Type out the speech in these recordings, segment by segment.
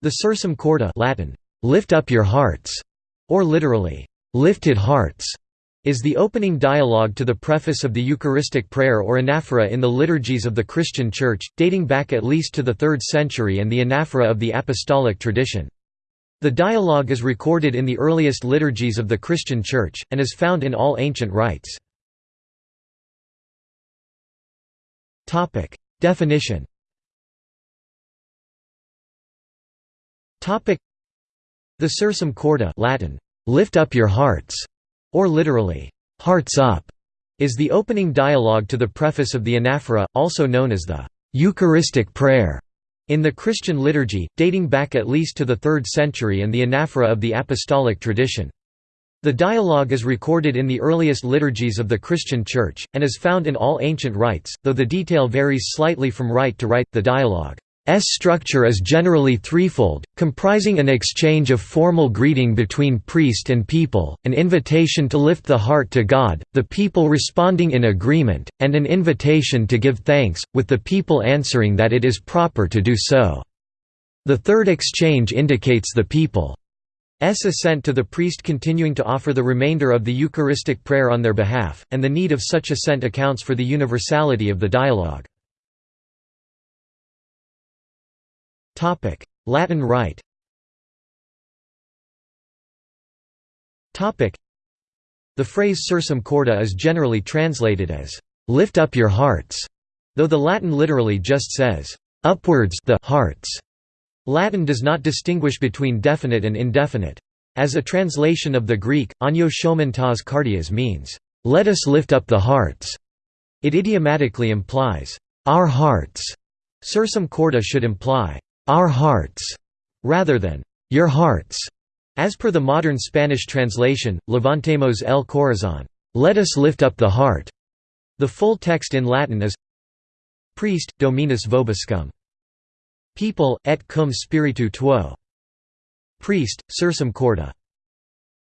The Sursum Corda Latin, "'Lift up your hearts' or literally, "'lifted hearts' is the opening dialogue to the preface of the Eucharistic prayer or anaphora in the liturgies of the Christian Church, dating back at least to the 3rd century and the anaphora of the Apostolic tradition. The dialogue is recorded in the earliest liturgies of the Christian Church, and is found in all ancient rites. Definition The Sursum Corda Latin, "'Lift up your hearts' or literally, "'Hearts up' is the opening dialogue to the preface of the anaphora, also known as the "'Eucharistic prayer' in the Christian liturgy, dating back at least to the 3rd century and the anaphora of the apostolic tradition. The dialogue is recorded in the earliest liturgies of the Christian Church, and is found in all ancient rites, though the detail varies slightly from rite to rite. The dialogue structure is generally threefold, comprising an exchange of formal greeting between priest and people, an invitation to lift the heart to God, the people responding in agreement, and an invitation to give thanks, with the people answering that it is proper to do so. The third exchange indicates the people's assent to the priest continuing to offer the remainder of the Eucharistic prayer on their behalf, and the need of such assent accounts for the universality of the dialogue. Latin Rite The phrase sursum corda is generally translated as, "'lift up your hearts'", though the Latin literally just says, "'upwards the hearts'". Latin does not distinguish between definite and indefinite. As a translation of the Greek, anio shomentas cardias means, "'let us lift up the hearts'". It idiomatically implies, "'our hearts'". Sursum corda should imply, our hearts, rather than your hearts. As per the modern Spanish translation, Levantemos el corazón, let us lift up the heart. The full text in Latin is Priest, Dominus vobiscum. People, et cum spiritu tuo. Priest, sursum corda.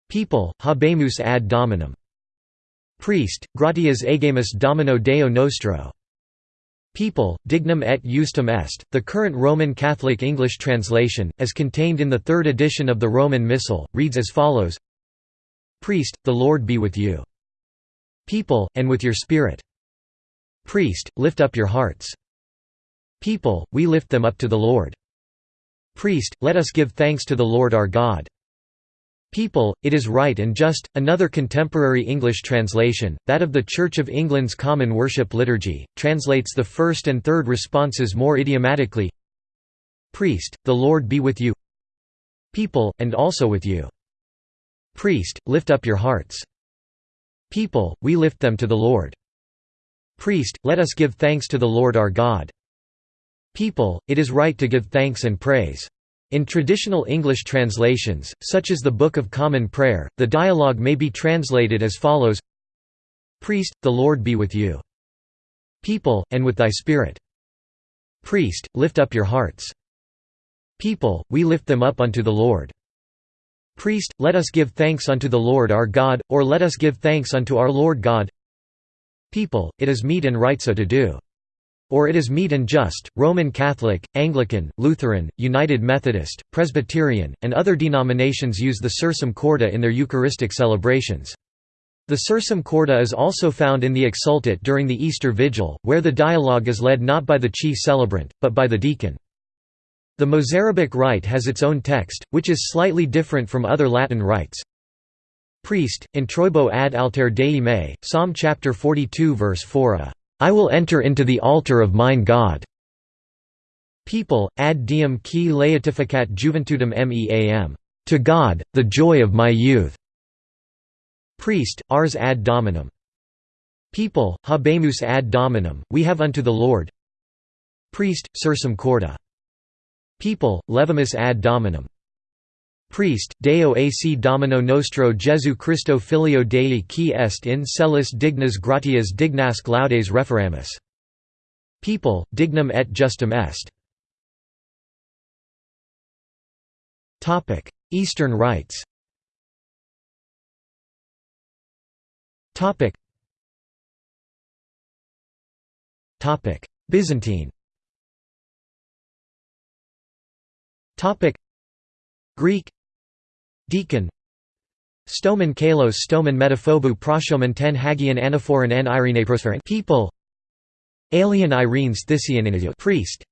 People, habemus ad dominum. Priest, gratias agemus domino Deo nostro. People, dignum et justum est, the current Roman Catholic English translation, as contained in the third edition of the Roman Missal, reads as follows Priest, the Lord be with you. People, and with your spirit. Priest, lift up your hearts. People, we lift them up to the Lord. Priest, let us give thanks to the Lord our God. People, it is right and just. Another contemporary English translation, that of the Church of England's Common Worship Liturgy, translates the first and third responses more idiomatically Priest, the Lord be with you. People, and also with you. Priest, lift up your hearts. People, we lift them to the Lord. Priest, let us give thanks to the Lord our God. People, it is right to give thanks and praise. In traditional English translations, such as the Book of Common Prayer, the dialogue may be translated as follows Priest, the Lord be with you. People, and with thy spirit. Priest, lift up your hearts. People, we lift them up unto the Lord. Priest, let us give thanks unto the Lord our God, or let us give thanks unto our Lord God. People, it is meet and right so to do. Or it is meet and just. Roman Catholic, Anglican, Lutheran, United Methodist, Presbyterian, and other denominations use the Sursum Corda in their Eucharistic celebrations. The Sursum Corda is also found in the Exsultet during the Easter Vigil, where the dialogue is led not by the chief celebrant, but by the deacon. The Mozarabic rite has its own text, which is slightly different from other Latin rites. Priest, introibo ad alter Dei Psalm chapter 42 verse 4 a I will enter into the altar of mine God. People, ad diem qui laetificat juventudem meam. To God, the joy of my youth. Priest, ars ad dominum. People, habemus ad dominum, we have unto the Lord. Priest, sursum corda. People, levimus ad dominum. Priest, Deo ac Domino nostro Jesu Christo filio Dei qui est in celis dignas gratias dignasque laudes referamus. People, dignum et justum est. Eastern rites. Byzantine. Greek Deacon. Stomen kalos stomen metaphobu proshomen ten hagion anaphoron n irene People. Alien Irenes Thisian Priest.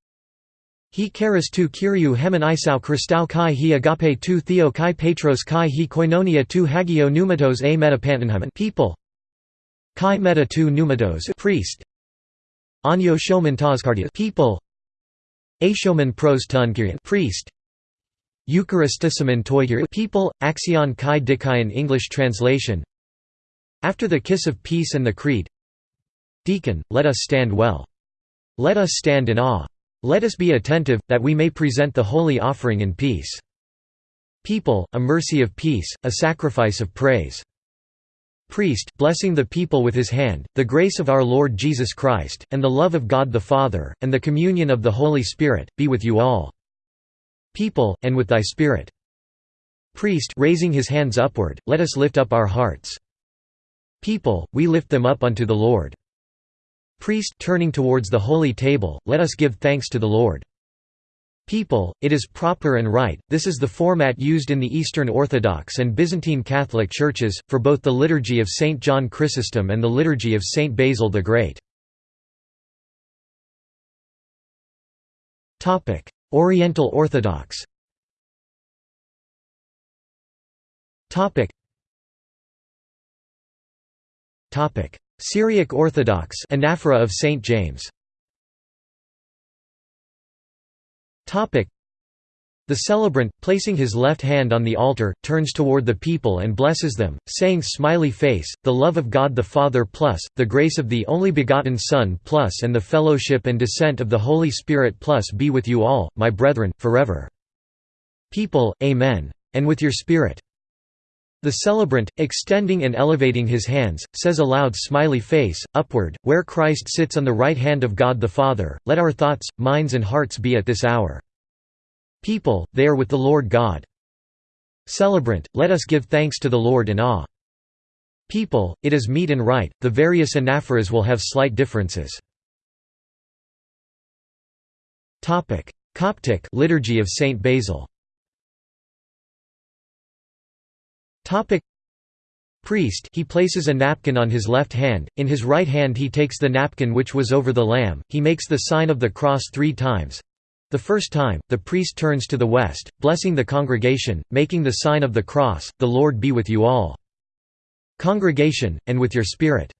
He charis tu kyriou hemen isau Christou kai he agape tu theo kai petros kai he koinonia tu hagio pneumatos a metapantenhemen People. Kai meta tu pneumatos Priest. Anyo shomen taskardia People. Ashomen pros tun Priest Eucharistissimen toigir People, Axion kai dikayan English translation After the kiss of peace and the creed Deacon, let us stand well. Let us stand in awe. Let us be attentive, that we may present the holy offering in peace. People, a mercy of peace, a sacrifice of praise. Priest, blessing the people with his hand, the grace of our Lord Jesus Christ, and the love of God the Father, and the communion of the Holy Spirit, be with you all. People, and with thy spirit. Priest raising his hands upward, let us lift up our hearts. People, we lift them up unto the Lord. Priest turning towards the holy table, let us give thanks to the Lord. People, it is proper and right, this is the format used in the Eastern Orthodox and Byzantine Catholic churches, for both the Liturgy of St. John Chrysostom and the Liturgy of St. Basil the Great. Oriental Orthodox Topic. Topic. Syriac Orthodox Anaphora of St. James the celebrant, placing his left hand on the altar, turns toward the people and blesses them, saying smiley face, the love of God the Father plus, the grace of the only begotten Son plus and the fellowship and descent of the Holy Spirit plus be with you all, my brethren, forever. People, Amen. And with your spirit. The celebrant, extending and elevating his hands, says aloud smiley face, upward, where Christ sits on the right hand of God the Father, let our thoughts, minds and hearts be at this hour. People, they are with the Lord God. Celebrant, let us give thanks to the Lord in awe. People, it is meet and right, the various anaphoras will have slight differences. Coptic Liturgy of Saint Basil Priest he places a napkin on his left hand, in his right hand he takes the napkin which was over the lamb, he makes the sign of the cross three times. The first time, the priest turns to the west, blessing the congregation, making the sign of the cross, the Lord be with you all. Congregation, and with your spirit.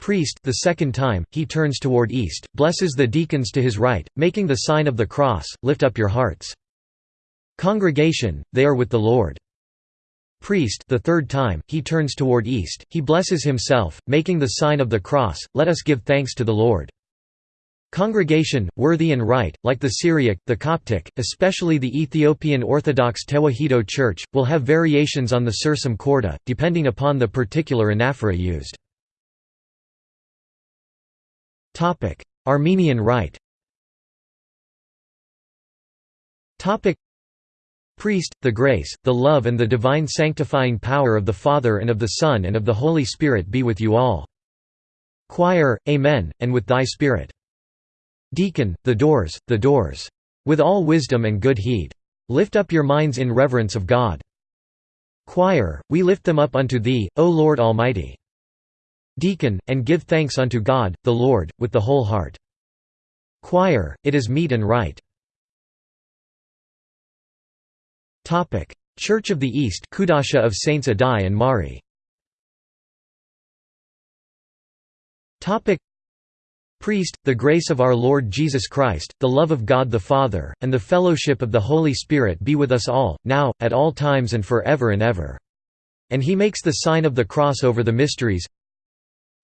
Priest the second time, he turns toward east, blesses the deacons to his right, making the sign of the cross, lift up your hearts. Congregation, they are with the Lord priest the third time, he turns toward east, he blesses himself, making the sign of the cross, let us give thanks to the Lord. Congregation, worthy and right, like the Syriac, the Coptic, especially the Ethiopian Orthodox Tewahedo Church, will have variations on the sursum corda, depending upon the particular anaphora used. Armenian Rite Priest, the grace, the love and the divine sanctifying power of the Father and of the Son and of the Holy Spirit be with you all. Choir, Amen, and with thy Spirit. Deacon, the doors, the doors. With all wisdom and good heed. Lift up your minds in reverence of God. Choir, we lift them up unto Thee, O Lord Almighty. Deacon, and give thanks unto God, the Lord, with the whole heart. Choir, it is meet and right. Church of the East, Kudasha of Saints Addai and Mari. Priest, the grace of our Lord Jesus Christ, the love of God the Father, and the fellowship of the Holy Spirit be with us all, now, at all times and for ever and ever. And he makes the sign of the cross over the mysteries.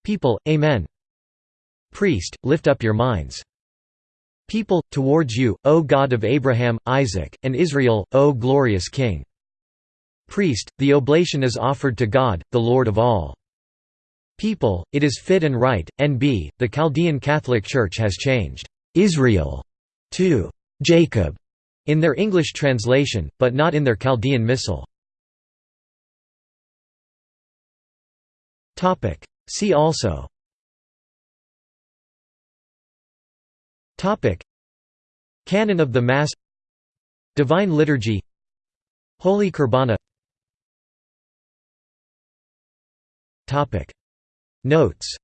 People, Amen. Priest, lift up your minds people, towards you, O God of Abraham, Isaac, and Israel, O glorious King. Priest, the oblation is offered to God, the Lord of all. People, it is fit and right. NB, the Chaldean Catholic Church has changed Israel to Jacob in their English translation, but not in their Chaldean Missal. See also Topic: Canon of the Mass Divine Liturgy Holy Kurbana Notes